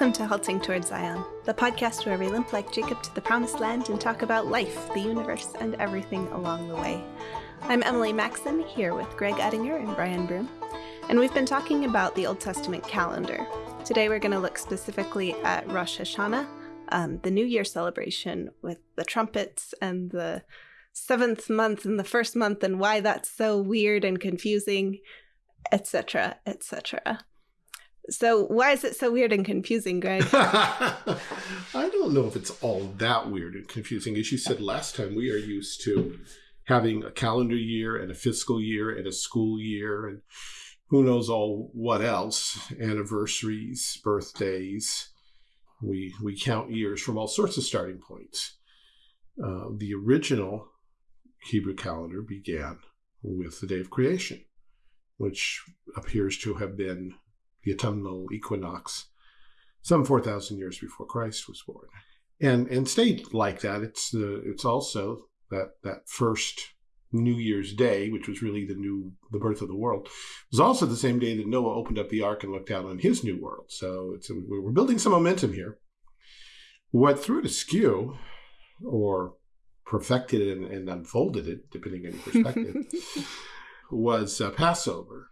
Welcome to Halting Towards Zion, the podcast where we limp like Jacob to the promised land and talk about life, the universe, and everything along the way. I'm Emily Maxon, here with Greg Ettinger and Brian Broom, and we've been talking about the Old Testament calendar. Today we're going to look specifically at Rosh Hashanah, um, the New Year celebration with the trumpets and the seventh month and the first month and why that's so weird and confusing, etc., etc. So why is it so weird and confusing, Greg? I don't know if it's all that weird and confusing. As you said last time, we are used to having a calendar year and a fiscal year and a school year and who knows all what else, anniversaries, birthdays. We, we count years from all sorts of starting points. Uh, the original Hebrew calendar began with the day of creation, which appears to have been the autumnal equinox, some 4,000 years before Christ was born. And, and stayed like that. It's, the, it's also that, that first New Year's Day, which was really the new the birth of the world, was also the same day that Noah opened up the ark and looked out on his new world. So it's a, we're building some momentum here. What threw it askew, or perfected it and, and unfolded it, depending on your perspective, was uh, Passover.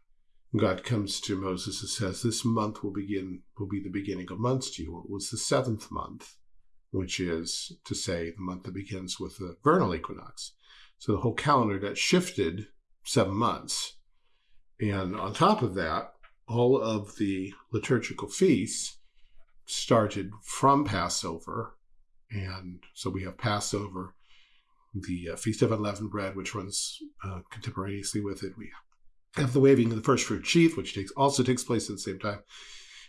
God comes to Moses and says, This month will begin, will be the beginning of months to you. It was the seventh month, which is to say the month that begins with the vernal equinox. So the whole calendar got shifted seven months. And on top of that, all of the liturgical feasts started from Passover. And so we have Passover, the uh, Feast of Unleavened Bread, which runs uh, contemporaneously with it. We have the waving of the first fruit sheath, which takes also takes place at the same time.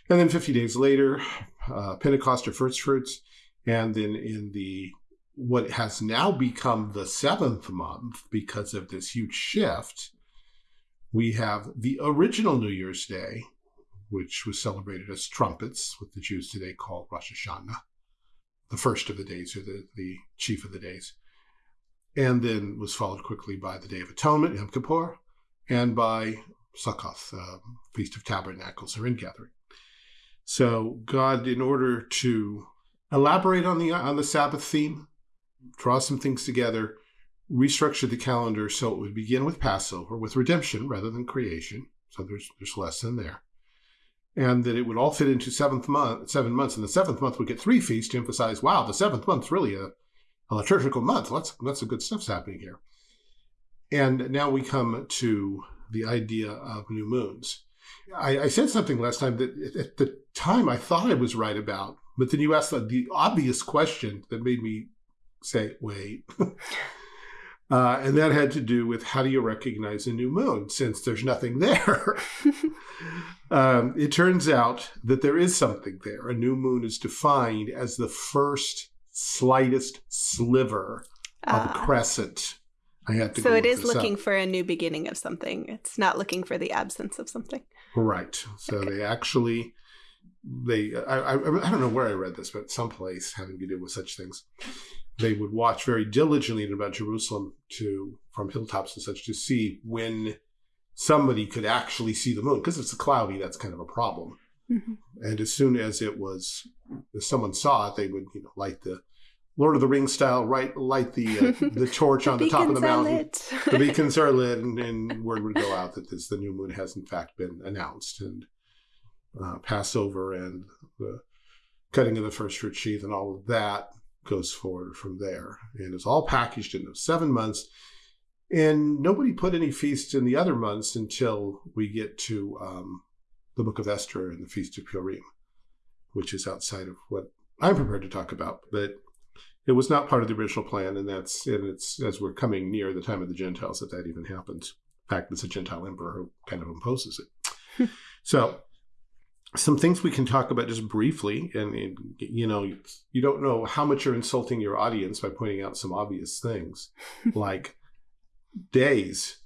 And then 50 days later, uh, Pentecost or first fruits. And then in the what has now become the seventh month because of this huge shift, we have the original New Year's Day, which was celebrated as trumpets, what the Jews today call Rosh Hashanah, the first of the days or the, the chief of the days. And then was followed quickly by the Day of Atonement, Yom Kippur, and by Succoth, uh, Feast of Tabernacles or Ingathering. So God, in order to elaborate on the on the Sabbath theme, draw some things together, restructure the calendar so it would begin with Passover, with redemption rather than creation. So there's there's less in there. And that it would all fit into seventh month, seven months, and the seventh month would get three feasts to emphasize, wow, the seventh month's really a, a liturgical month. Lots, lots of good stuff's happening here. And now we come to the idea of new moons. I, I, said something last time that at the time I thought I was right about, but then you asked the, the obvious question that made me say, wait. uh, and that had to do with how do you recognize a new moon since there's nothing there? um, it turns out that there is something there. A new moon is defined as the first slightest sliver of a ah. crescent I had to. So it is looking up. for a new beginning of something. It's not looking for the absence of something. Right. So okay. they actually, they I, I, I don't know where I read this, but someplace having to do with such things, they would watch very diligently about Jerusalem to from hilltops and such to see when somebody could actually see the moon because it's cloudy. That's kind of a problem. Mm-hmm. And as soon as it was, if someone saw it, they would you know light the Lord of the Rings style, right? Light the uh, the torch the on the top of the mountain. the beacons are lit, and, and, word would go out that this the new moon has in fact been announced, and uh, Passover and the cutting of the first fruit sheath and all of that goes forward from there, and it's all packaged in those seven months. And nobody put any feasts in the other months until we get to um, the Book of Esther and the Feast of Purim, which is outside of what I'm prepared to talk about, but it was not part of the original plan, and that's and it's as we're coming near the time of the Gentiles that that even happens. In fact, it's a Gentile emperor who kind of imposes it. Hmm. so, some things we can talk about just briefly, and, and, you know, you don't know how much you're insulting your audience by pointing out some obvious things, like days.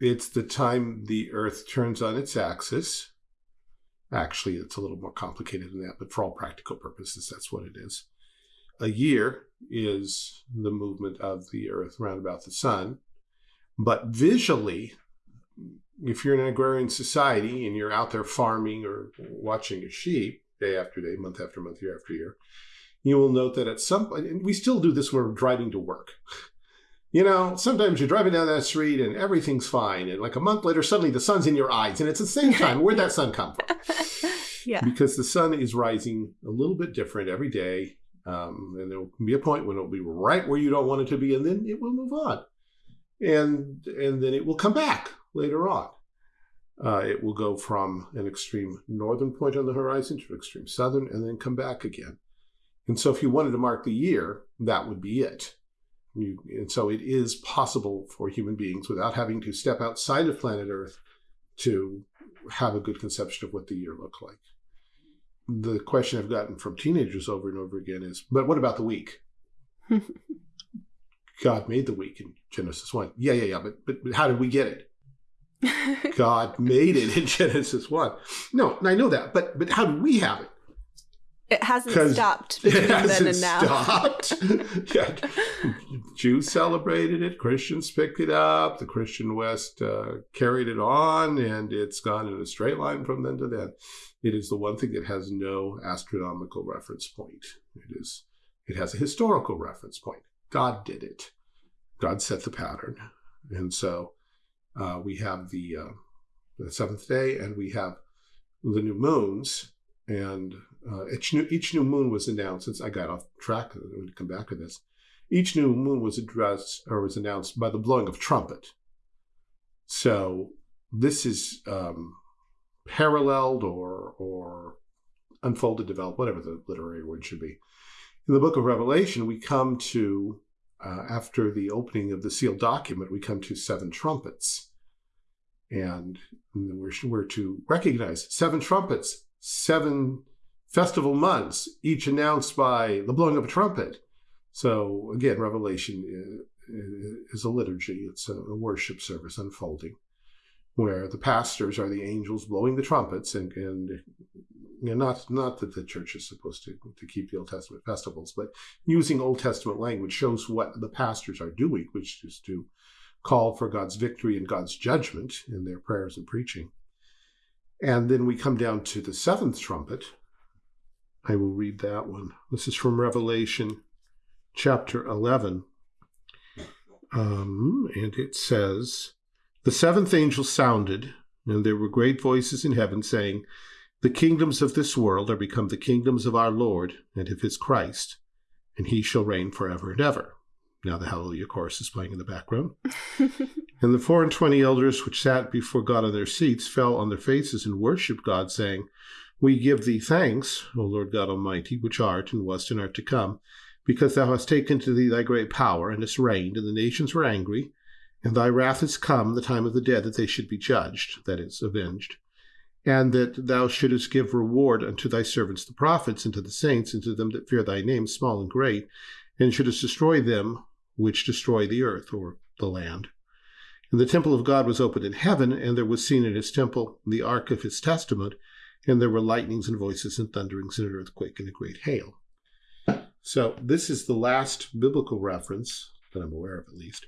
It's the time the Earth turns on its axis. Actually, it's a little more complicated than that, but for all practical purposes, that's what it is a year is the movement of the earth round about the sun. But visually, if you're in an agrarian society and you're out there farming or watching a sheep, day after day, month after month, year after year, you will note that at some point, and we still do this when we're driving to work. You know, sometimes you're driving down that street and everything's fine. And like a month later, suddenly the sun's in your eyes. And it's the same time. Where'd that sun come from? yeah. Because the sun is rising a little bit different every day. Um, and there will be a point when it'll be right where you don't want it to be, and then it will move on. And and then it will come back later on. Uh, it will go from an extreme northern point on the horizon to extreme southern, and then come back again. And so, if you wanted to mark the year, that would be it. You, and so it is possible for human beings without having to step outside of planet Earth to have a good conception of what the year looked like. The question I've gotten from teenagers over and over again is, but what about the week? God made the week in Genesis 1. Yeah, yeah, yeah, but, but, but how did we get it? God made it in Genesis 1. No, I know that, but but how do we have it? It hasn't stopped between it hasn't then and now. Stopped. yeah. Jews celebrated it. Christians picked it up. The Christian West uh, carried it on, and it's gone in a straight line from then to then. It is the one thing that has no astronomical reference point. It is. It has a historical reference point. God did it. God set the pattern, and so uh, we have the uh, the seventh day, and we have the new moons, and uh, each new each new moon was announced. Since I got off track, I'm going to come back to this. Each new moon was addressed or was announced by the blowing of trumpet. So this is um, paralleled or or unfolded, developed, whatever the literary word should be. In the book of Revelation, we come to uh, after the opening of the sealed document, we come to seven trumpets, and we're, we're to recognize seven trumpets, seven festival months, each announced by the blowing of a trumpet. So again, Revelation is a liturgy. It's a worship service unfolding, where the pastors are the angels blowing the trumpets, and, and you know, not not that the church is supposed to to keep the Old Testament festivals, but using Old Testament language shows what the pastors are doing, which is to call for God's victory and God's judgment in their prayers and preaching. And then we come down to the seventh trumpet, I will read that one. This is from Revelation chapter 11. Um, and it says, The seventh angel sounded, and there were great voices in heaven saying, The kingdoms of this world are become the kingdoms of our Lord and of his Christ, and he shall reign forever and ever. Now the Hallelujah chorus is playing in the background. and the four and twenty elders which sat before God on their seats fell on their faces and worshipped God, saying, we give thee thanks, O Lord God Almighty, which art and wast and art to come, because thou hast taken to thee thy great power, and hast reigned, and the nations were angry, and thy wrath is come, the time of the dead, that they should be judged, that is, avenged, and that thou shouldest give reward unto thy servants the prophets, and to the saints, and to them that fear thy name, small and great, and shouldest destroy them which destroy the earth, or the land. And the temple of God was opened in heaven, and there was seen in his temple the ark of his testament, and there were lightnings and voices and thunderings and an earthquake and a great hail. So this is the last biblical reference that I'm aware of, at least,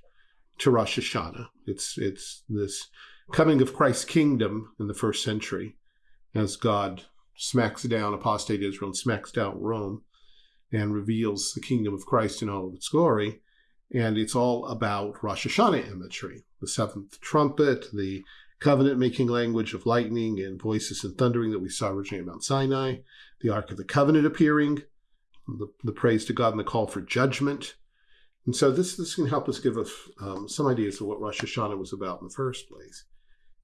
to Rosh Hashanah. It's it's this coming of Christ's kingdom in the first century, as God smacks down apostate Israel and smacks down Rome, and reveals the kingdom of Christ in all of its glory. And it's all about Rosh Hashanah imagery, the seventh trumpet, the covenant making language of lightning and voices and thundering that we saw originally at Mount Sinai, the Ark of the Covenant appearing, the, the praise to God and the call for judgment. And so this, this can help us give us um, some ideas of what Rosh Hashanah was about in the first place.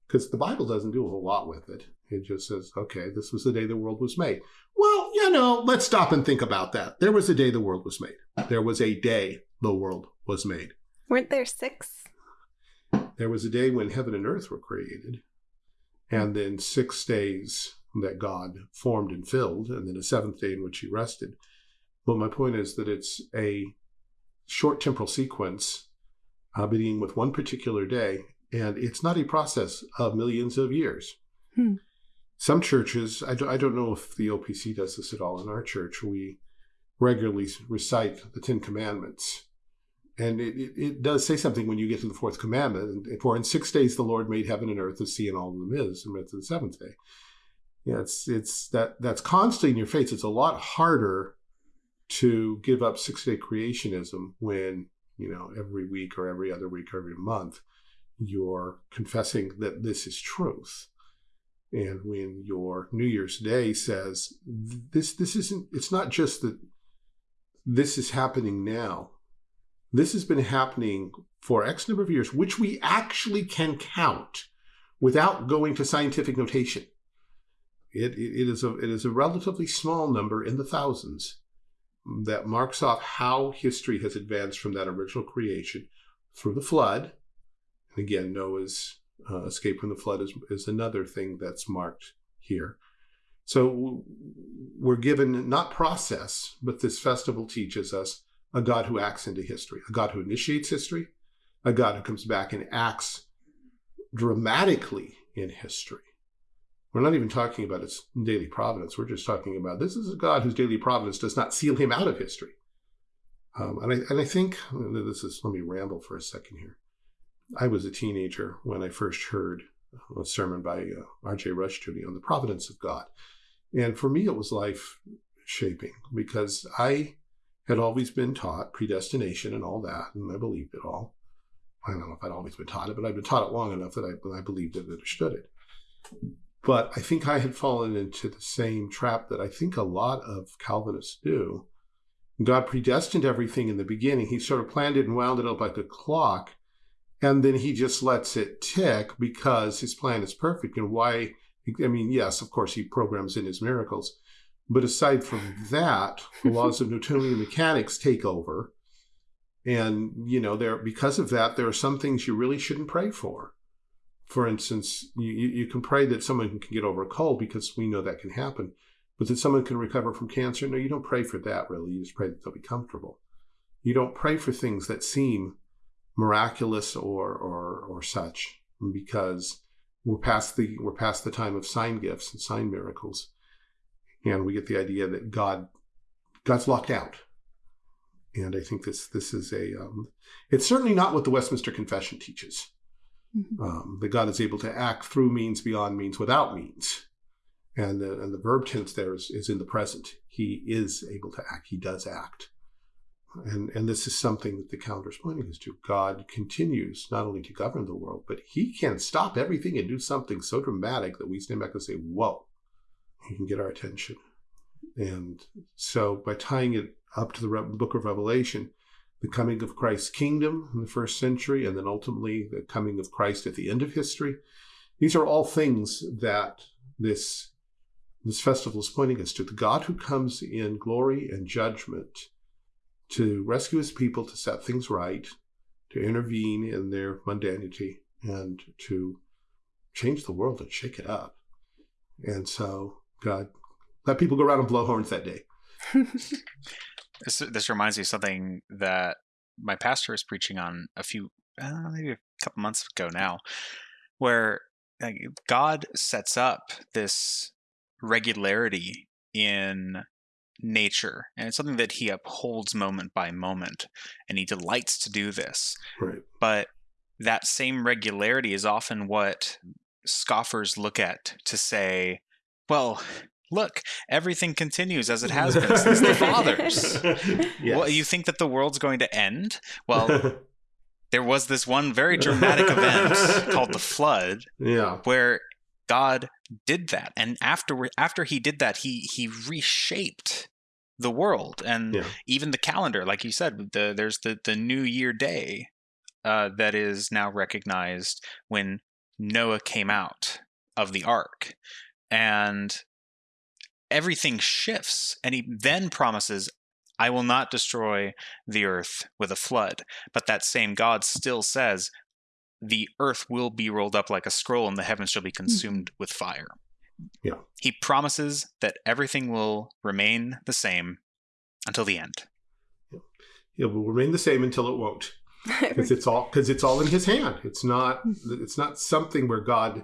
Because the Bible doesn't do a whole lot with it. It just says, okay, this was the day the world was made. Well, you know, let's stop and think about that. There was a day the world was made. There was a day the world was made. Weren't there six? There was a day when heaven and earth were created, and then six days that God formed and filled, and then a seventh day in which he rested. But my point is that it's a short temporal sequence uh, beginning with one particular day, and it's not a process of millions of years. Hmm. Some churches, I don't, I don't know if the OPC does this at all. In our church, we regularly recite the Ten Commandments and it, it, it, does say something when you get to the fourth commandment. For in six days the Lord made heaven and earth, the sea, and all of them is, and to the seventh day. Yeah, it's it's that that's constantly in your face. It's a lot harder to give up six day creationism when you know every week or every other week or every month you're confessing that this is truth. And when your New Year's Day says this this isn't it's not just that this is happening now. This has been happening for X number of years, which we actually can count without going to scientific notation. It, it, it, is a, it is a relatively small number in the thousands that marks off how history has advanced from that original creation through the flood. And again, Noah's uh, escape from the flood is, is another thing that's marked here. So we're given not process, but this festival teaches us a God who acts into history, a God who initiates history, a God who comes back and acts dramatically in history. We're not even talking about its daily providence. We're just talking about this is a God whose daily providence does not seal him out of history. Um, and, I, and I think this is, let me ramble for a second here. I was a teenager when I first heard a sermon by uh, R.J. Rushdoony on the providence of God. And for me, it was life shaping because I had always been taught predestination and all that, and I believed it all. I don't know if I'd always been taught it, but I'd been taught it long enough that I, I believed it and understood it. But I think I had fallen into the same trap that I think a lot of Calvinists do. God predestined everything in the beginning. He sort of planned it and wound it up like a clock. And then he just lets it tick because his plan is perfect. And why? I mean, yes, of course, he programs in his miracles. But aside from that, the laws of Newtonian mechanics take over. And, you know, there because of that, there are some things you really shouldn't pray for for instance, you, you can pray that someone can get over a cold because we know that can happen, but that someone can recover from cancer. No, you don't pray for that really. You just pray that they'll be comfortable. You don't pray for things that seem miraculous or or or such because we're past the we're past the time of sign gifts and sign miracles, and we get the idea that God God's locked out. And I think this this is a um, it's certainly not what the Westminster Confession teaches. Mm-hmm. Um, that God is able to act through means beyond means without means. And the, and the verb tense there is, is in the present. He is able to act. He does act. And, and this is something that the calendar is pointing us to. God continues not only to govern the world, but he can stop everything and do something so dramatic that we stand back and say, whoa, he can get our attention. And so by tying it up to the book of Revelation, the coming of Christ's kingdom in the first century, and then ultimately the coming of Christ at the end of history. These are all things that this, this festival is pointing us to. The God who comes in glory and judgment to rescue his people, to set things right, to intervene in their mundanity, and to change the world and shake it up. And so, God, let people go around and blow horns that day. This this reminds me of something that my pastor was preaching on a few uh, maybe a couple months ago now, where like, God sets up this regularity in nature and it's something that he upholds moment by moment and he delights to do this right. but that same regularity is often what scoffers look at to say well look, everything continues as it has been since the fathers. Yes. Well, you think that the world's going to end? Well, there was this one very dramatic event called the flood, yeah. where God did that, and after after he did that, he he reshaped the world and yeah. even the calendar. Like you said, the, there's the the New Year Day uh, that is now recognized when Noah came out of the ark, and everything shifts. And he then promises, I will not destroy the earth with a flood. But that same God still says, the earth will be rolled up like a scroll and the heavens shall be hmm. consumed with fire. Yeah. He promises that everything will remain the same until the end. It will remain the same until it won't. Because it's all because it's all in his hand. It's not hmm. it's not something where God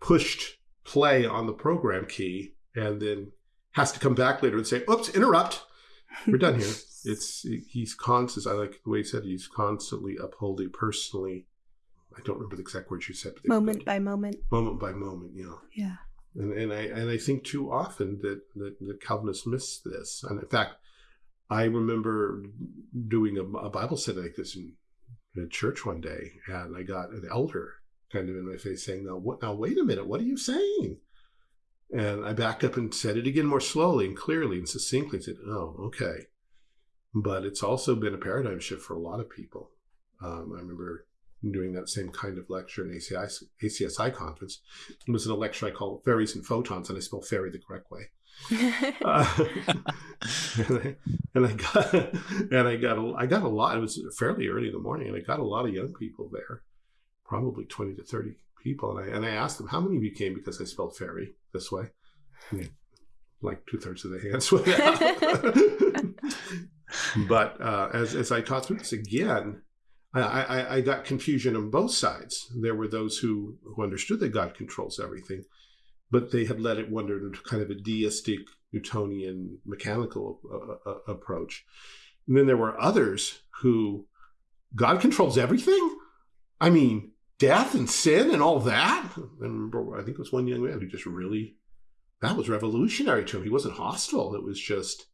pushed play on the program key and then has to come back later and say, "Oops, interrupt. We're done here." it's he's constant. I like the way he said he's constantly upholding personally. I don't remember the exact words you said. But Moment by moment. Moment by moment. You know. Yeah. And, and I and I think too often that, that, that Calvinists miss this. And in fact, I remember doing a, a Bible study like this in, in a church one day, and I got an elder kind of in my face saying, "Now, what? Now, wait a minute. What are you saying?" And I backed up and said it again more slowly and clearly and succinctly. Said, "Oh, okay." But it's also been a paradigm shift for a lot of people. Um, I remember doing that same kind of lecture in ACI, ACSI conference. It was in a lecture I call Fairies and Photons, and I spell fairy the correct way. uh, and, I, and I got and I got a, I got a lot. It was fairly early in the morning, and I got a lot of young people there, probably twenty to thirty people. And I and I asked them how many of you came because I spelled fairy this way. And like two thirds of the hands went out. but uh, as as I taught through this again, I, I, I got confusion on both sides. There were those who who understood that God controls everything, but they had let it wander into kind of a deistic Newtonian mechanical uh, uh, approach. And then there were others who God controls everything. I mean, death and sin and all that. I remember, I think it was one young man who just really, that was revolutionary to him. He wasn't hostile. It was just,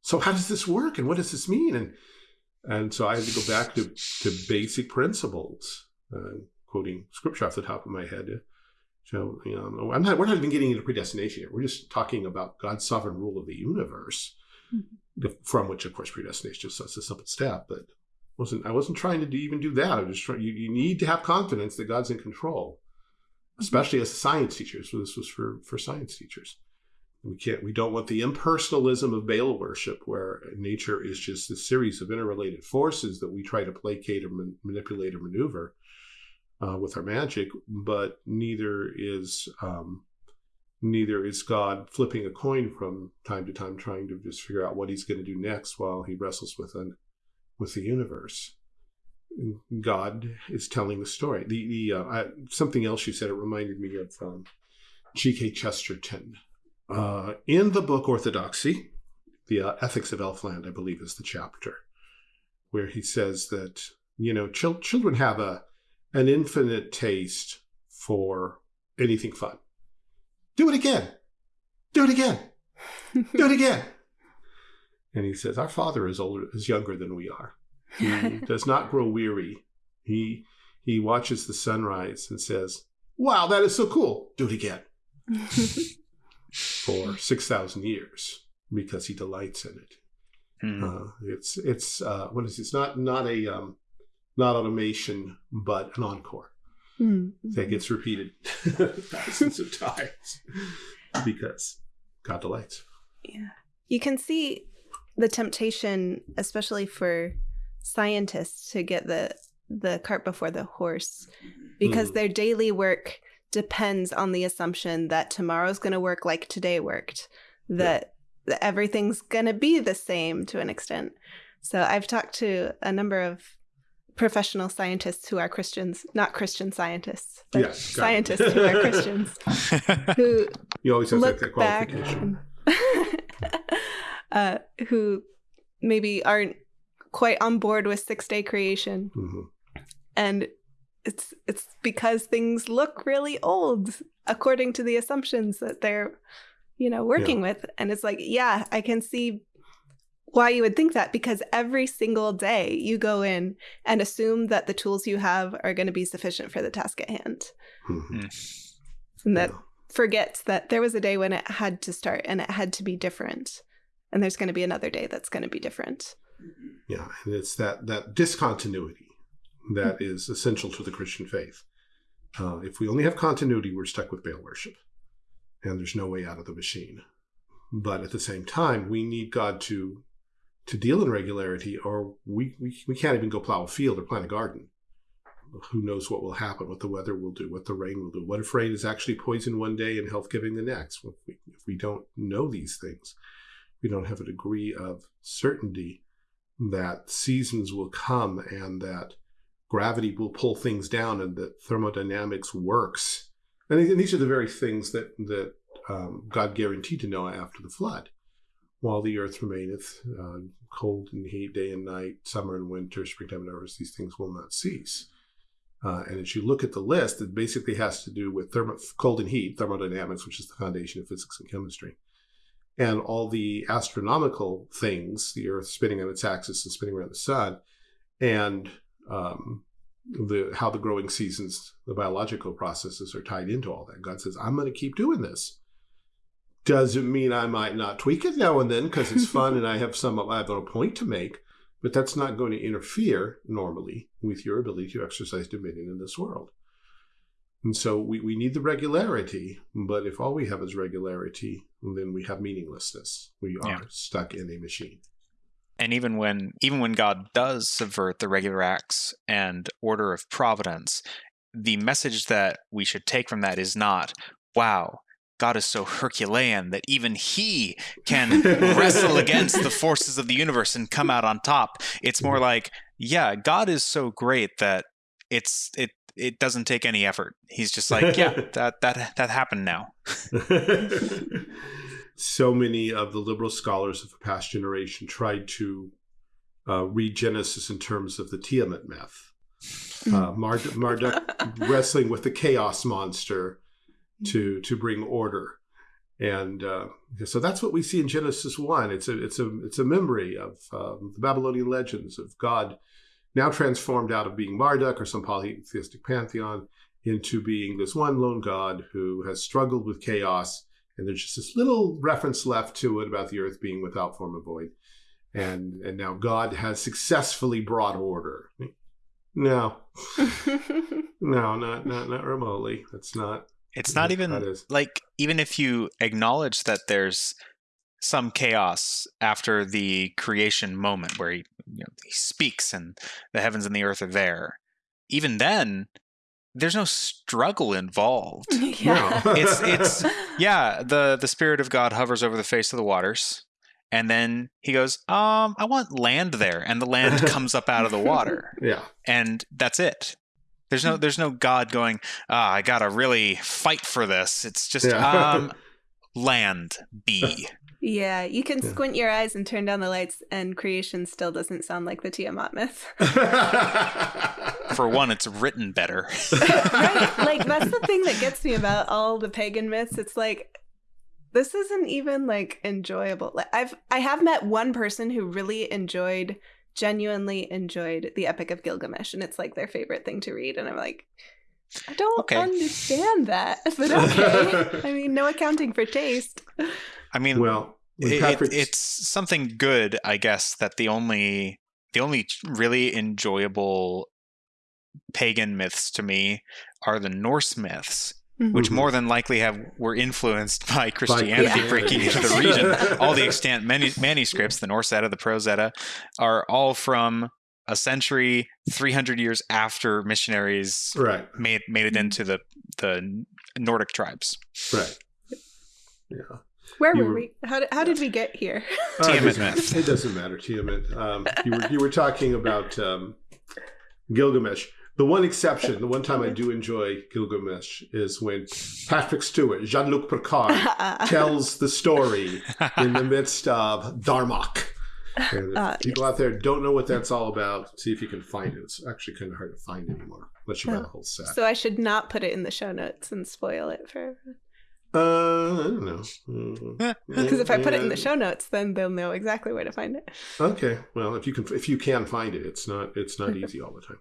so how does this work? And what does this mean? And, and so I had to go back to, to basic principles, uh, quoting scripture off the top of my head. So, you know, I'm not, we're not even getting into predestination here. We're just talking about God's sovereign rule of the universe, mm-hmm. from which, of course, predestination is just a simple step. But wasn't I wasn't trying to do, even do that. I was just trying. You, you need to have confidence that God's in control, mm-hmm. especially as science teacher. So this was for for science teachers. We can't. We don't want the impersonalism of Baal worship, where nature is just a series of interrelated forces that we try to placate or man, manipulate or maneuver uh, with our magic, but neither is um, neither is God flipping a coin from time to time, trying to just figure out what He's going to do next while He wrestles with an with the universe. God is telling the story. The the uh, I, something else you said it reminded me of um, G.K. Chesterton uh, in the book Orthodoxy, the uh, Ethics of Elfland, I believe, is the chapter where he says that you know ch- children have a an infinite taste for anything fun. Do it again. Do it again. Do it again. And he says, Our father is older is younger than we are. He does not grow weary. He he watches the sunrise and says, Wow, that is so cool. Do it again. For six thousand years because he delights in it. Hmm. Uh, it's it's uh, what is it? it's not not a um, not automation, but an encore mm-hmm. that gets repeated thousands of times because God delights. Yeah. You can see the temptation, especially for scientists, to get the the cart before the horse because mm. their daily work depends on the assumption that tomorrow's going to work like today worked, that, yeah. that everything's going to be the same to an extent. So I've talked to a number of professional scientists who are Christians, not Christian scientists, but yes, scientists who are Christians, who you always have look that qualification. Back, uh, who maybe aren't quite on board with six day creation, mm-hmm. and it's it's because things look really old according to the assumptions that they're you know working yeah. with, and it's like yeah, I can see why you would think that because every single day you go in and assume that the tools you have are going to be sufficient for the task at hand. Mm-hmm. And that yeah. forgets that there was a day when it had to start and it had to be different. And there's going to be another day that's going to be different. Yeah, and it's that that discontinuity that mm-hmm. is essential to the Christian faith. Uh, if we only have continuity, we're stuck with Baal worship, and there's no way out of the machine. But at the same time, we need God to to deal in regularity, or we, we, we can't even go plow a field or plant a garden. Who knows what will happen, what the weather will do, what the rain will do. What if rain is actually poison one day and health giving the next? If we, if we don't know these things, we don't have a degree of certainty that seasons will come and that gravity will pull things down and that thermodynamics works. And these are the very things that, that um, God guaranteed to Noah after the flood while the earth remaineth, uh, cold and heat, day and night, summer and winter, springtime and harvest, these things will not cease. Uh, and as you look at the list, it basically has to do with cold and heat, thermodynamics, which is the foundation of physics and chemistry. And all the astronomical things, the Earth spinning on its axis and spinning around the sun, and um, the how the growing seasons, the biological processes are tied into all that. God says, I'm going to keep doing this. Doesn't mean I might not tweak it now and then because it's fun and I have some I have a point to make, but that's not going to interfere normally with your ability to exercise dominion in this world. And so we, we need the regularity, but if all we have is regularity, then we have meaninglessness. We are yeah. stuck in a machine and even when even when God does subvert the regular acts and order of providence, the message that we should take from that is not, wow, God is so Herculean that even he can wrestle against the forces of the universe and come out on top. It's more like, yeah, God is so great that it's it it doesn't take any effort. He's just like, yeah, that that that happened now. so many of the liberal scholars of the past generation tried to uh, read Genesis in terms of the Tiamat myth. Hmm. Uh, Mard- Marduk wrestling with the chaos monster to to bring order, and uh, so that's what we see in Genesis one. It's a it's a it's a memory of um, the Babylonian legends of God now transformed out of being Marduk or some polytheistic pantheon into being this one lone God who has struggled with chaos and there's just this little reference left to it about the earth being without form or void. And and now god has successfully brought order. No. No not not not remotely. That's not it's not even like even if you acknowledge that there's some chaos after the creation moment where he, you know, he speaks and the heavens and the earth are there even then there's no struggle involved. Yeah. No. it's it's yeah, the the spirit of God hovers over the face of the waters. And then he goes, um, I want land there, and the land comes up out of the water. Yeah. And that's it. There's no there's no God going, ah, I gotta really fight for this. It's just yeah. um land be. Yeah, you can yeah. squint your eyes and turn down the lights, and creation still doesn't sound like the Tiamat myth. For one, it's written better. right. Like, that's the thing that gets me about all the pagan myths. It's like, this isn't even like enjoyable. Like, I've I have met one person who really enjoyed, genuinely enjoyed the Epic of Gilgamesh, and it's like their favorite thing to read. And I'm like, I don't okay. understand that, but okay. I mean, no accounting for taste. I mean, well, it, it's something good, I guess. That the only the only really enjoyable pagan myths to me are the Norse myths, mm-hmm. which more than likely have were influenced by Christianity by breaking into the region. all the extant manu- manuscripts, the Norse Edda, the Prose Edda, are all from a century, three hundred years after missionaries right. made made it into the the Nordic tribes. Right. Yeah. Where were, were, we? How did, how did we get here? Uh, Tiamat myth. It doesn't matter. Tiamat. Um, you were you were talking about um, Gilgamesh. The one exception, the one time I do enjoy Gilgamesh is when Patrick Stewart, Jean Luc Picard, tells the story in the midst of Darmok. And uh, people yes. out there don't know what that's all about, see if you can find it. It's actually kind of hard to find anymore, unless you buy the whole set. So I should not put it in the show notes and spoil it for everyone. Uh, I don't know. Because mm-hmm. if I put it in the show notes, then they'll know exactly where to find it. Okay. Well, if you can, if you can find it, it's not it's not easy all the time.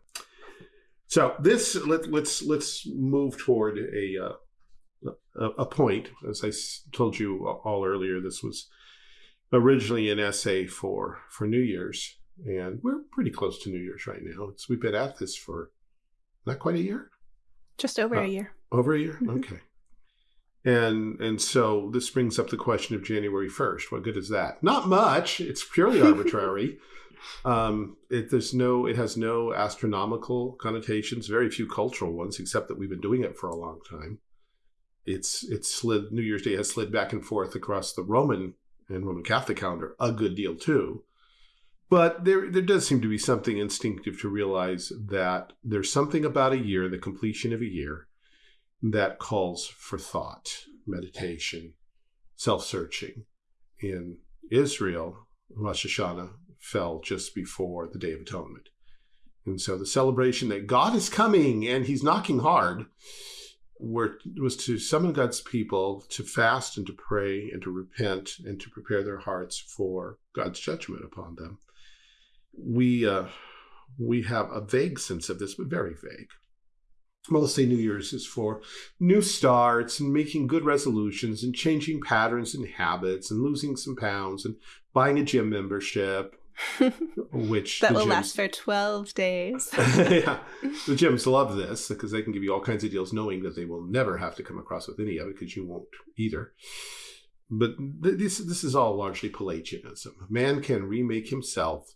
So this let let's let's move toward a uh, a, a point. As I told you all earlier, this was originally an essay for for New Year's, and we're pretty close to New Year's right now. It's we've been at this for not quite a year. Just over uh, a year. Over a year. Mm-hmm. Okay. And and so this brings up the question of January 1st. What good is that? Not much. It's purely arbitrary. um, it there's no it has no astronomical connotations, very few cultural ones, except that we've been doing it for a long time. It's it's slid New Year's Day has slid back and forth across the Roman and Roman Catholic calendar a good deal too. But there there does seem to be something instinctive to realize that there's something about a year, the completion of a year, that calls for thought, meditation, self searching. In Israel, Rosh Hashanah fell just before the Day of Atonement. And so the celebration that God is coming and he's knocking hard were, was to summon God's people to fast and to pray and to repent and to prepare their hearts for God's judgment upon them. We, uh, we have a vague sense of this, but very vague. Well, let's say New Year's is for new starts and making good resolutions and changing patterns and habits and losing some pounds and buying a gym membership which that will gyms, last for 12 days. yeah. The gyms love this because they can give you all kinds of deals knowing that they will never have to come across with any of it because you won't either. But th- this, this is all largely Pelagianism. Man can remake himself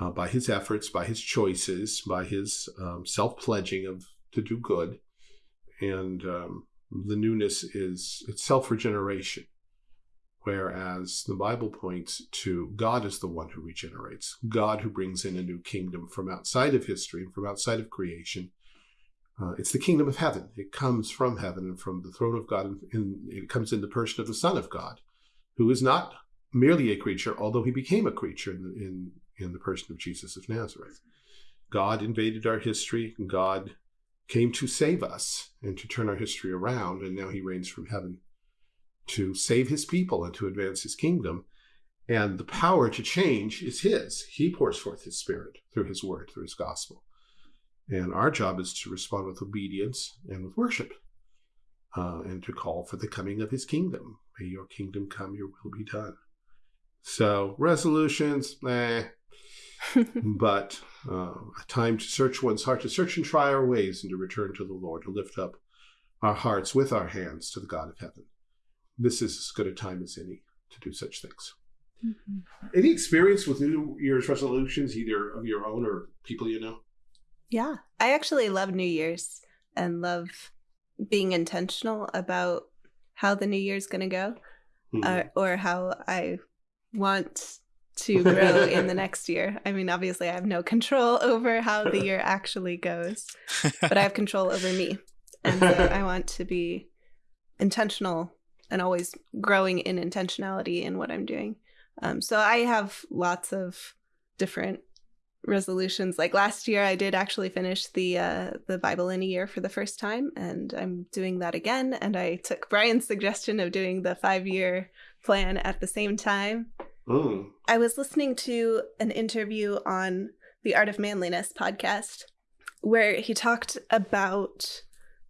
uh, by his efforts, by his choices, by his um, self pledging of to do good. And um, the newness is it's self regeneration whereas the Bible points to God as the one who regenerates, God who brings in a new kingdom from outside of history and from outside of creation. Uh, it's the kingdom of heaven. It comes from heaven and from the throne of God, and it comes in the person of the Son of God, who is not merely a creature, although he became a creature in, in, in the person of Jesus of Nazareth. God invaded our history, God came to save us and to turn our history around, and now he reigns from heaven to save his people and to advance his kingdom. And the power to change is his. He pours forth his spirit through his word, through his gospel. And our job is to respond with obedience and with worship uh, and to call for the coming of his kingdom. May your kingdom come, your will be done. So, resolutions, eh. but uh, a time to search one's heart, to search and try our ways, and to return to the Lord, to lift up our hearts with our hands to the God of heaven this is as good a time as any to do such things. Mm-hmm. Any experience with New Year's resolutions, either of your own or people you know? Yeah, I actually love New Year's and love being intentional about how the New Year's going to go mm-hmm. uh, or how I want to grow in the next year. I mean, obviously, I have no control over how the year actually goes, but I have control over me. And so I want to be intentional and always growing in intentionality in what I'm doing. Um, so I have lots of different resolutions. Like last year, I did actually finish the uh, the Bible in a year for the first time, and I'm doing that again. And I took Brian's suggestion of doing the five year plan at the same time. Ooh. I was listening to an interview on the Art of Manliness podcast where he talked about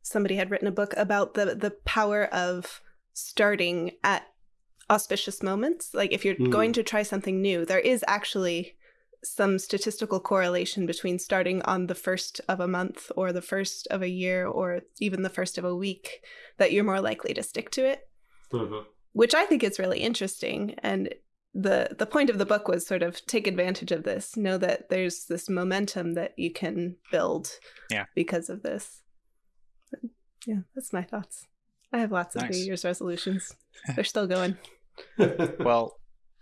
somebody had written a book about the the power of starting at auspicious moments. Like if you're mm. going to try something new, there is actually some statistical correlation between starting on the first of a month or the first of a year or even the first of a week that you're more likely to stick to it. Mm-hmm. Which I think is really interesting and the the point of the book was sort of take advantage of this know that there's this momentum that you can build yeah. because of this but yeah that's my thoughts I have lots of nice. New Year's resolutions. They're still going. well,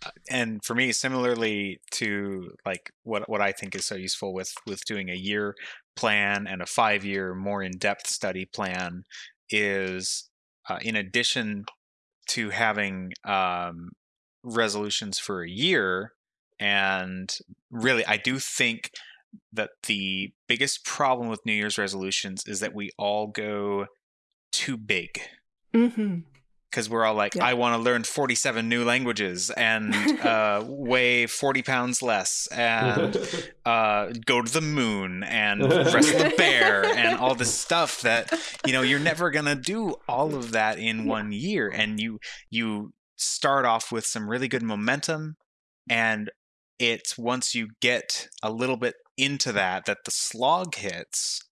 uh, and for me, similarly to like what what I think is so useful with with doing a year plan and a five year more in depth study plan is uh, in addition to having um, resolutions for a year, and really, I do think that the biggest problem with New Year's resolutions is that we all go too big. Mm-hmm because we're all like, yeah. I want to learn 47 new languages and uh, weigh 40 pounds less and uh, go to the moon and wrestle the bear and all this stuff that, you know, you're never going to do all of that in one year. And you, you start off with some really good momentum. And it's once you get a little bit into that, that the slog hits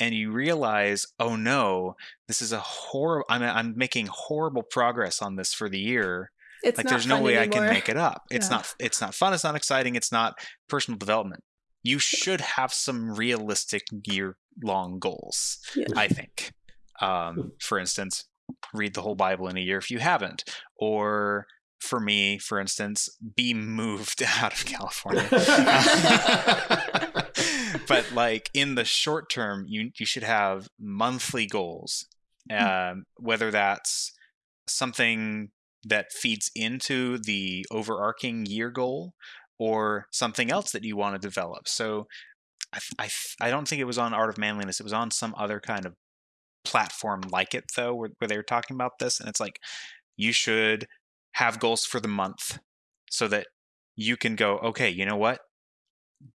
and you realize, oh no, this is a horrible. I'm I'm making horrible progress on this for the year. It's like there's no way anymore. I can make it up. It's yeah. not. It's not fun. It's not exciting. It's not personal development. You should have some realistic year long goals. Yeah. I think. Um, for instance, read the whole Bible in a year if you haven't, or for me, for instance, be moved out of California. but like in the short term, you you should have monthly goals, hmm. um, whether that's something that feeds into the overarching year goal or something else that you want to develop. So I, I, I don't think it was on Art of Manliness. It was on some other kind of platform like it though, where, where they were talking about this, and it's like you should have goals for the month so that you can go, okay, you know what?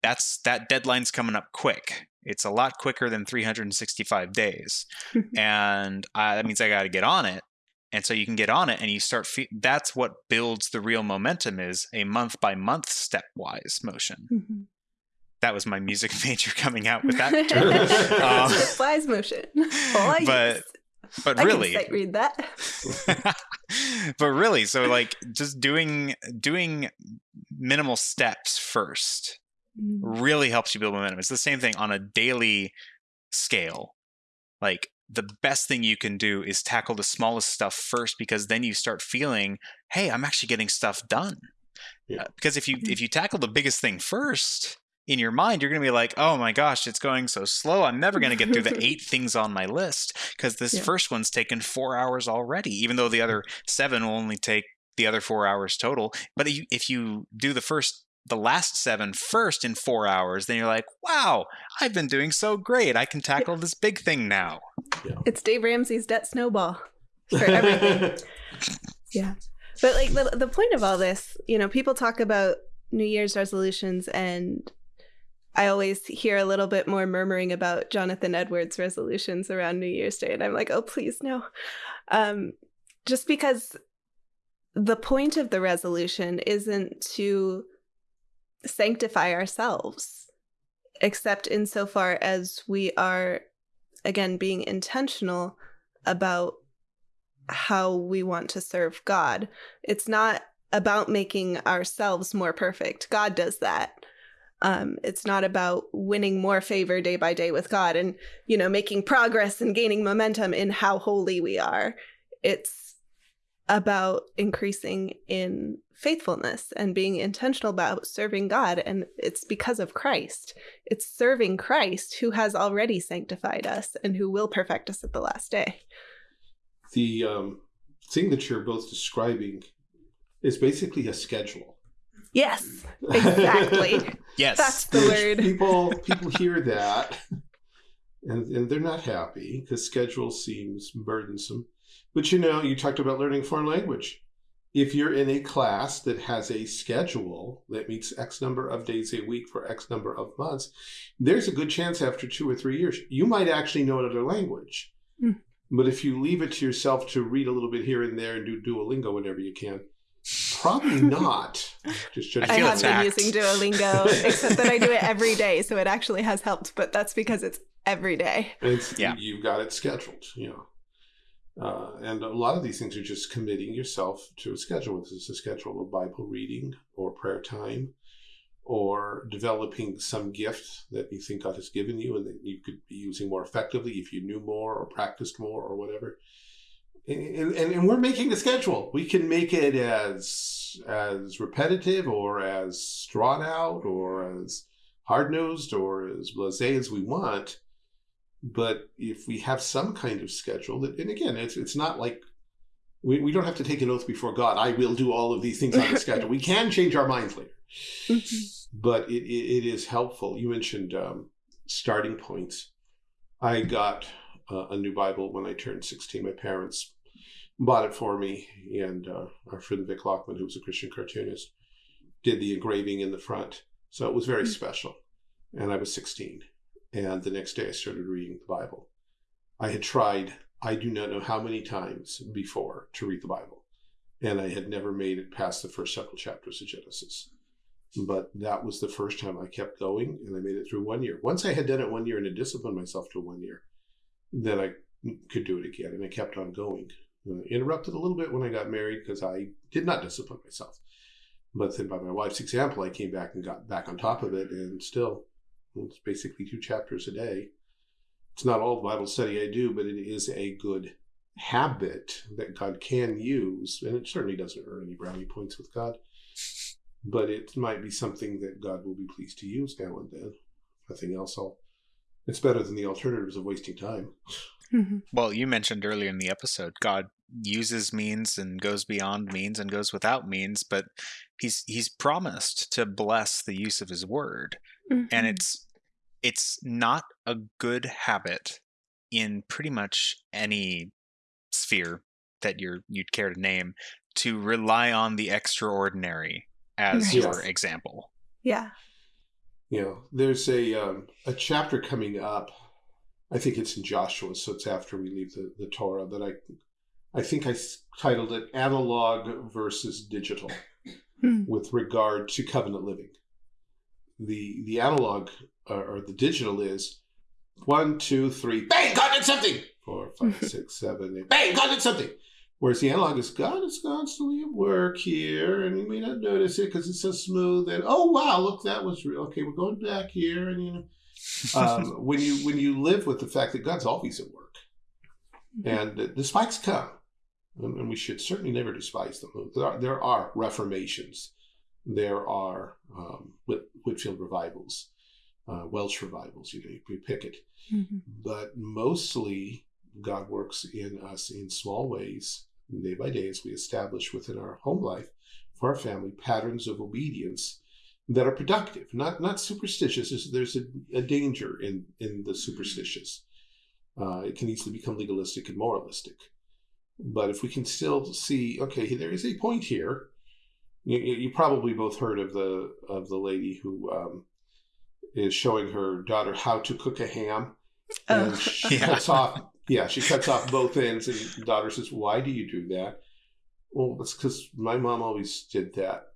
That's that deadline's coming up quick. It's a lot quicker than 365 days, and I, that means I got to get on it. And so you can get on it, and you start. Fe- that's what builds the real momentum is a month by month stepwise motion. Mm-hmm that was my music major coming out with that term. um, Flies motion. but but really I can read that. but really, so like just doing doing minimal steps first mm. really helps you build momentum. It's the same thing on a daily scale. Like the best thing you can do is tackle the smallest stuff first because then you start feeling, hey, I'm actually getting stuff done. Yeah. Uh, because if you mm-hmm. if you tackle the biggest thing first, in your mind, you're going to be like, oh my gosh, it's going so slow. I'm never going to get through the eight things on my list because this yeah. first one's taken four hours already, even though the other seven will only take the other four hours total. But if you, do the first, the last seven first in four hours, then you're like, wow, I've been doing so great. I can tackle this big thing now. Yeah. It's Dave Ramsey's debt snowball for everything. yeah. But like the, the point of all this, you know, people talk about New Year's resolutions and I always hear a little bit more murmuring about Jonathan Edwards resolutions around New Year's Day. And I'm like, oh, please, no. Um, just because the point of the resolution isn't to sanctify ourselves, except insofar as we are, again, being intentional about how we want to serve God. It's not about making ourselves more perfect. God does that. Um, it's not about winning more favor day by day with God and, you know, making progress and gaining momentum in how holy we are. It's about increasing in faithfulness and being intentional about serving God. And it's because of Christ. It's serving Christ who has already sanctified us and who will perfect us at the last day. The um, thing that you're both describing is basically a schedule. Yes, exactly. yes, that's the word. People people hear that, and, and they're not happy because schedule seems burdensome. But you know, you talked about learning foreign language. If you're in a class that has a schedule that meets X number of days a week for X number of months, there's a good chance after two or three years you might actually know another language. Mm. But if you leave it to yourself to read a little bit here and there and do Duolingo whenever you can, Probably not. Just I, I have attacked. been using Duolingo, except that I do it every day, so it actually has helped. But that's because it's every day. It's, yeah, you've got it scheduled. You know. Uh, and a lot of these things are just committing yourself to a schedule. This is a schedule of Bible reading or prayer time or developing some gift that you think God has given you and that you could be using more effectively if you knew more or practiced more or whatever and, and, and, we're making a schedule. We can make it as as repetitive or as drawn out or as hard nosed or as blasé as we want. But if we have some kind of schedule that, and again, it's it's not like we, we don't have to take an oath before God. I will do all of these things on the schedule. We can change our minds later, mm-hmm. but it, it, it is helpful. You mentioned um, starting points. I got uh, a new Bible when I turned 16. My parents bought it for me, and uh, our friend Vic Lockman, who was a Christian cartoonist, did the engraving in the front. So it was very mm-hmm. special. And I was 16. And the next day I started reading the Bible. I had tried, I do not know how many times before to read the Bible. And I had never made it past the first several chapters of Genesis. But that was the first time I kept going and I made it through one year. Once I had done it one year and had disciplined myself to one year, then I could do it again. And I kept on going. Uh, interrupted a little bit when I got married because I did not discipline myself. But then by my wife's example, I came back and got back on top of it, and still, it's basically two chapters a day. It's not all Bible study I do, but it is a good habit that God can use, and it certainly doesn't earn any brownie points with God. But it might be something that God will be pleased to use now and then. Nothing else, I'll. It's better than the alternatives of wasting time. Mm-hmm. Well, you mentioned earlier in the episode, God uses means and goes beyond means and goes without means, but he's he's promised to bless the use of his word. Mm-hmm. And it's it's not a good habit in pretty much any sphere that you're you'd care to name to rely on the extraordinary as right. your example. Yeah. You know, there's a um, a chapter coming up. I think it's in Joshua, so it's after we leave the, the Torah that I I think I titled it Analog versus Digital hmm. with regard to covenant living. The the analog uh, or the digital is one, two, three, bang, God did something. Four, five, six, seven, eight, bang, God did something. Whereas the analog is God is constantly at work here, and you may not notice it because it's so smooth. And oh wow, look, that was real. Okay, we're going back here, and you know, um, when you when you live with the fact that God's always at work, and the spikes come, and we should certainly never despise them. There are, there are reformations, there are um, Whit, Whitefield revivals, uh, Welsh revivals. You know, you pick it, mm-hmm. but mostly God works in us in small ways, day by day, as we establish within our home life for our family patterns of obedience that are productive, not not superstitious. There's a, a danger in in the superstitious. Uh, it can easily become legalistic and moralistic. But if we can still see, okay, there is a point here. You, you probably both heard of the of the lady who um, is showing her daughter how to cook a ham, oh, and she yeah. cuts off. Yeah, she cuts off both ends, and daughter says, "Why do you do that?" Well, it's because my mom always did that.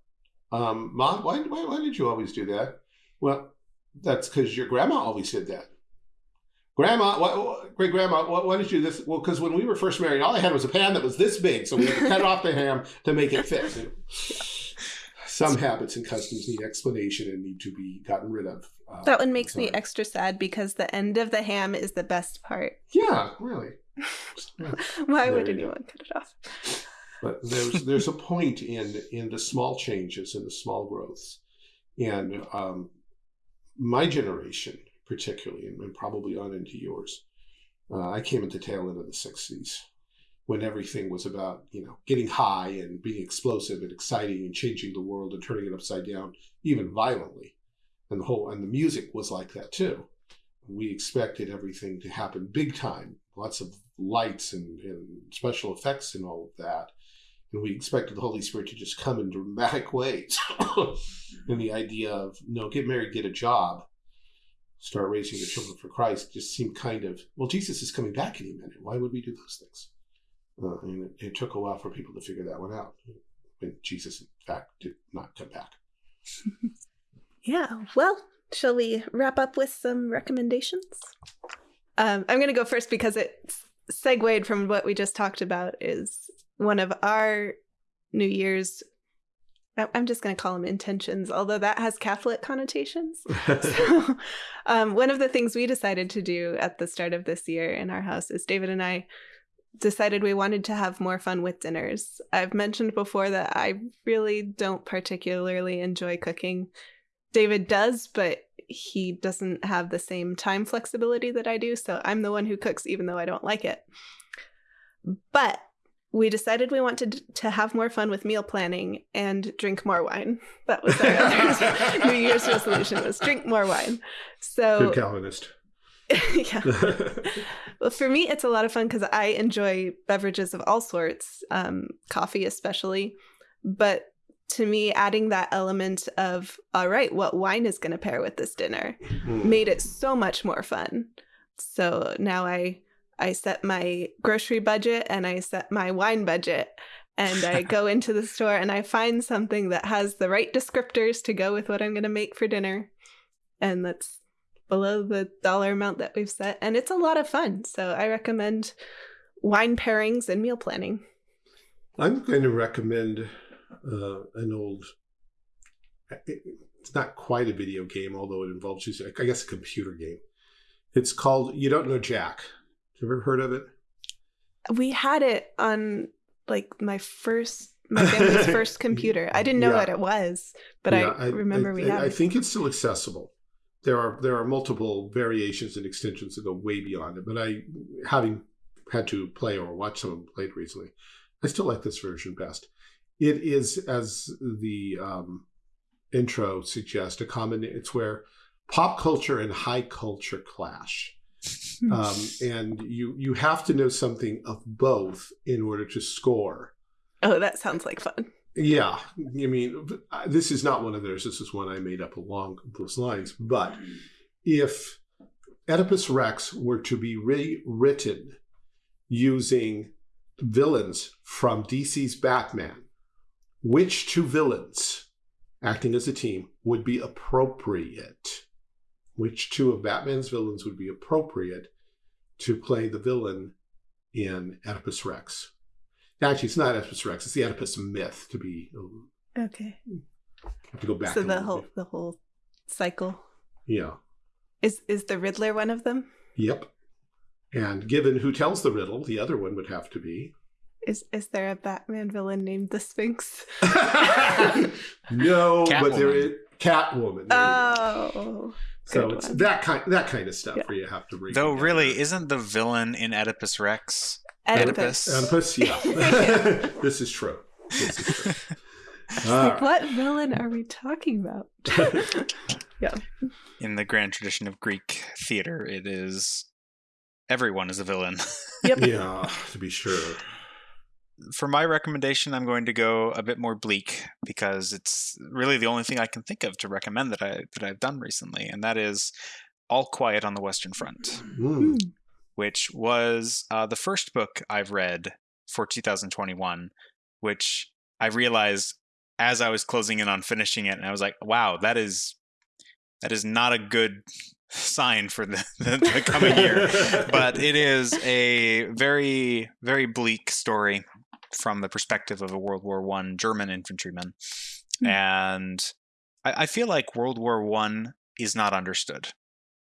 Um, mom, why, why why did you always do that? Well, that's because your grandma always did that. Grandma, what, great grandma, what, why did you do this? Well, because when we were first married, all I had was a pan that was this big, so we had to cut off the ham to make it fit. Some habits and customs need explanation and need to be gotten rid of. Uh, that one makes me extra sad because the end of the ham is the best part. Yeah, really. Yeah. Why there would anyone cut it off? But there's there's a point in in the small changes and the small growths, and um, my generation particularly, and, and probably on into yours. Uh, I came at the tail end of the 60s when everything was about, you know, getting high and being explosive and exciting and changing the world and turning it upside down, even violently. And the whole, and the music was like that too. We expected everything to happen big time, lots of lights and, and special effects and all of that. And we expected the Holy Spirit to just come in dramatic ways. and the idea of, no, get married, get a job, start raising the children for Christ just seemed kind of, well, Jesus is coming back any minute. Why would we do those things? Uh, and it, it, took a while for people to figure that one out when Jesus, in fact, did not come back. yeah. Well, shall we wrap up with some recommendations? Um, I'm going to go first because it segued from what we just talked about is one of our New Year's I'm just going to call them intentions, although that has Catholic connotations. so, um, one of the things we decided to do at the start of this year in our house is David and I decided we wanted to have more fun with dinners. I've mentioned before that I really don't particularly enjoy cooking. David does, but he doesn't have the same time flexibility that I do. So I'm the one who cooks, even though I don't like it. But we decided we wanted to have more fun with meal planning and drink more wine. That was our New Year's resolution was drink more wine. So Good Calvinist. yeah. well, for me, it's a lot of fun because I enjoy beverages of all sorts, um, coffee especially. But to me, adding that element of, all right, what wine is going to pair with this dinner mm. made it so much more fun. So now I I set my grocery budget and I set my wine budget. And I go into the store and I find something that has the right descriptors to go with what I'm going to make for dinner. And that's below the dollar amount that we've set. And it's a lot of fun. So I recommend wine pairings and meal planning. I'm going to recommend uh, an old, it's not quite a video game, although it involves, using, I guess, a computer game. It's called You Don't Know Jack. Have you ever heard of it? We had it on like my first my family's first computer. I didn't know yeah. what it was, but yeah, I, I, remember I, we had. It. I think it's still accessible. There are there are multiple variations and extensions that go way beyond it. But I, having had to play or watch some of them played recently, I still like this version best. It is as the um, intro suggests a common. It's where pop culture and high culture clash. Um, and you you have to know something of both in order to score. Oh, that sounds like fun. Yeah, I mean, this is not one of theirs. This is one I made up along those lines. But if Oedipus Rex were to be rewritten using villains from DC's Batman, which two villains acting as a team would be appropriate? Which two of Batman's villains would be appropriate to play the villain in Oedipus Rex? Actually, it's not Oedipus Rex. It's the Oedipus myth. To be um, okay. Have to go back. So the whole bit. the whole cycle. Yeah. Is is the Riddler one of them? Yep. And given who tells the riddle, the other one would have to be. Is is there a Batman villain named the Sphinx? no, Catwoman. but there is Catwoman. There oh. So it's one. that kind that kind of stuff yeah. where you have to read. Though really, isn't the villain in Oedipus Rex Oedipus? Oedipus, yeah. this is true. This is true. Like, what villain are we talking about? yeah. In the grand tradition of Greek theater, it is everyone is a villain. Yep. yeah, to be sure. For my recommendation, I'm going to go a bit more bleak because it's really the only thing I can think of to recommend that I that I've done recently, and that is All Quiet on the Western Front, mm. Which was uh, the first book I've read for 2021, which I realized as I was closing in on finishing it, and I was like, "Wow, that is that is not a good sign for the, the, the coming year. but it is a very, very bleak story from the perspective of a World War One German infantryman, mm. and I, I feel like World War One is not understood,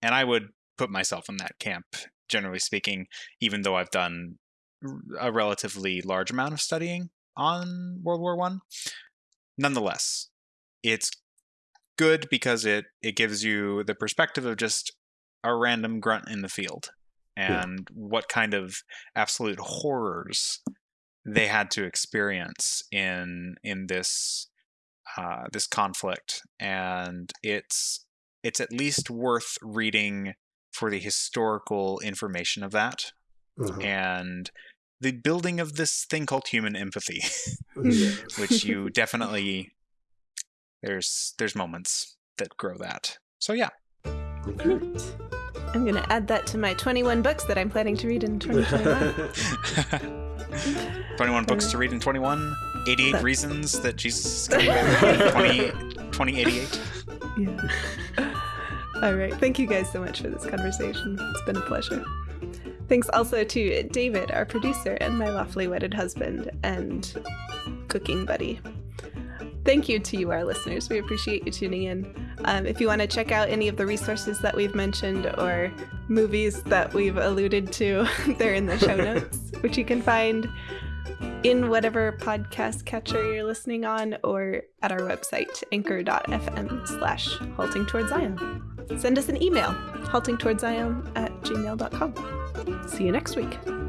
and I would put myself in that camp, generally speaking, even though I've done a relatively large amount of studying on World War One. Nonetheless, it's good because it it gives you the perspective of just a random grunt in the field and yeah. what kind of absolute horrors they had to experience in in this uh, this conflict and it's it's at least worth reading for the historical information of that uh-huh. and the building of this thing called human empathy which you definitely there's there's moments that grow that. So yeah. Okay. I'm going to add that to my 21 books that I'm planning to read in 2021. 21 books to read in 21. 88 reasons that Jesus is coming back. 20, 2088. Yeah. All right. Thank you guys so much for this conversation. It's been a pleasure. Thanks also to David, our producer, and my lawfully wedded husband and cooking buddy thank you to you, our listeners. We appreciate you tuning in. Um, if you want to check out any of the resources that we've mentioned or movies that we've alluded to, they're in the show notes, which you can find in whatever podcast catcher you're listening on or at our website, anchor.fm slash halting towards Zion. Send us an email, haltingtowardszion at gmail.com. See you next week.